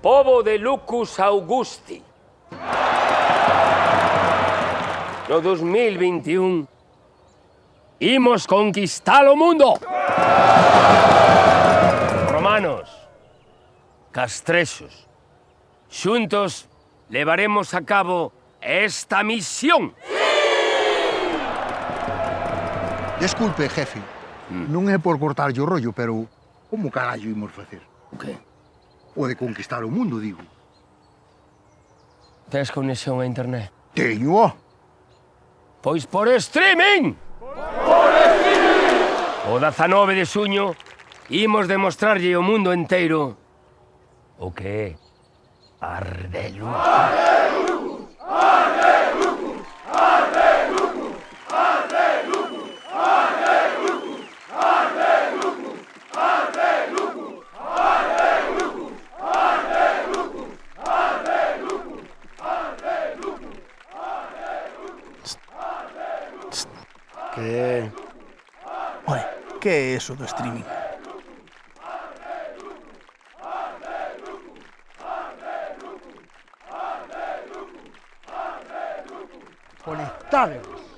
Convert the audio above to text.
povo de Lucus Augusti. No 2021 imos conquistar o mundo. Romanos, castrexos, xuntos levaremos a cabo esta misión. Desculpe, jefe, mm. non é por cortarlle o rollo, pero como carallo imos facer? O okay. que? O de conquistar o mundo, digo. Tens conexión a internet? Teño. Pois por streaming! Por streaming! O 19 de suño imos demostrarlle ao mundo enteiro o que é Ardelo. Ardelo! ¿Qué? Oye, ¿qué es un streaming? Conectaros.